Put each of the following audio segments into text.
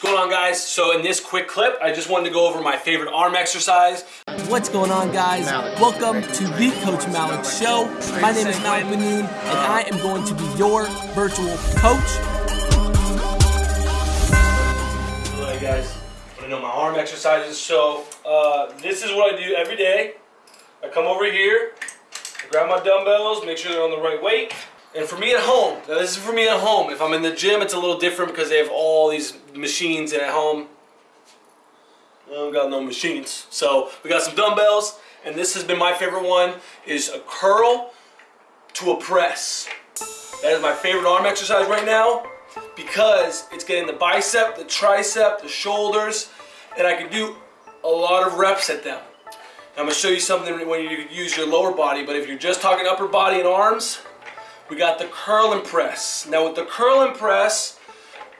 What's going on guys? So in this quick clip, I just wanted to go over my favorite arm exercise. What's going on guys? Welcome to the Coach Malik Show. My name is Malik Manoon and I am going to be your virtual coach. Alright guys, I know my arm exercises. So uh, this is what I do every day. I come over here, I grab my dumbbells, make sure they're on the right weight. And for me at home, now this is for me at home. If I'm in the gym, it's a little different because they have all these machines and at home, I don't got no machines. So we got some dumbbells and this has been my favorite one is a curl to a press. That is my favorite arm exercise right now because it's getting the bicep, the tricep, the shoulders, and I can do a lot of reps at them. I'm gonna show you something when you use your lower body, but if you're just talking upper body and arms, we got the curl and press. Now with the curl and press,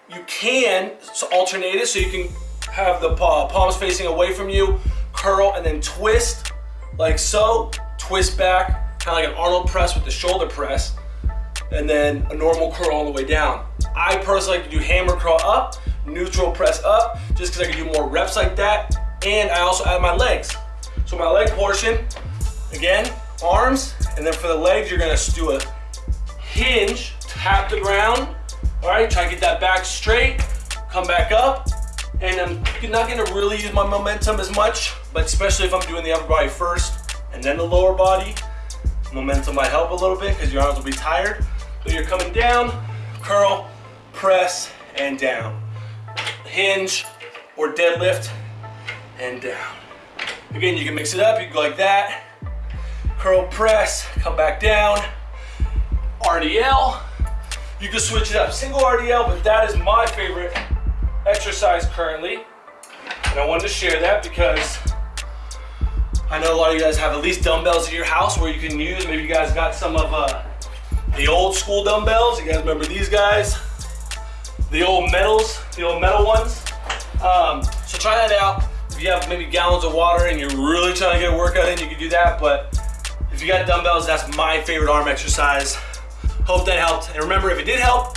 you can alternate it so you can have the palms facing away from you, curl and then twist like so, twist back, kind of like an Arnold press with the shoulder press, and then a normal curl all the way down. I personally like to do hammer curl up, neutral press up, just because I can do more reps like that, and I also add my legs. So my leg portion, again, arms, and then for the legs, you're gonna do a hinge, tap the ground. All right, try to get that back straight, come back up. And I'm not gonna really use my momentum as much, but especially if I'm doing the upper body first and then the lower body, momentum might help a little bit because your arms will be tired. So you're coming down, curl, press, and down. Hinge or deadlift and down. Again, you can mix it up, you can go like that, curl, press, come back down, RDL. You can switch it up, single RDL, but that is my favorite exercise currently. And I wanted to share that because I know a lot of you guys have at least dumbbells at your house where you can use. Maybe you guys got some of uh, the old school dumbbells. You guys remember these guys? The old metals, the old metal ones. Um, so try that out. If you have maybe gallons of water and you're really trying to get a workout in, you can do that. But if you got dumbbells, that's my favorite arm exercise. Hope that helped. And remember, if it did help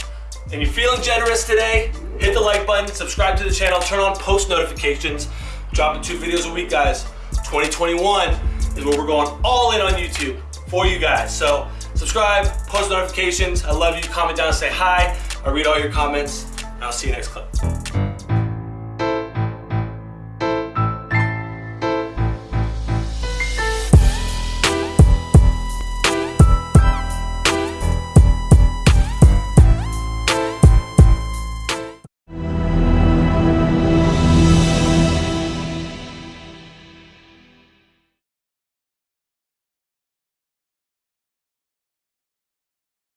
and you're feeling generous today, hit the like button, subscribe to the channel, turn on post notifications. Dropping two videos a week, guys. 2021 is where we're going all in on YouTube for you guys. So subscribe, post notifications. I love you. Comment down and say hi. I read all your comments. And I'll see you next clip.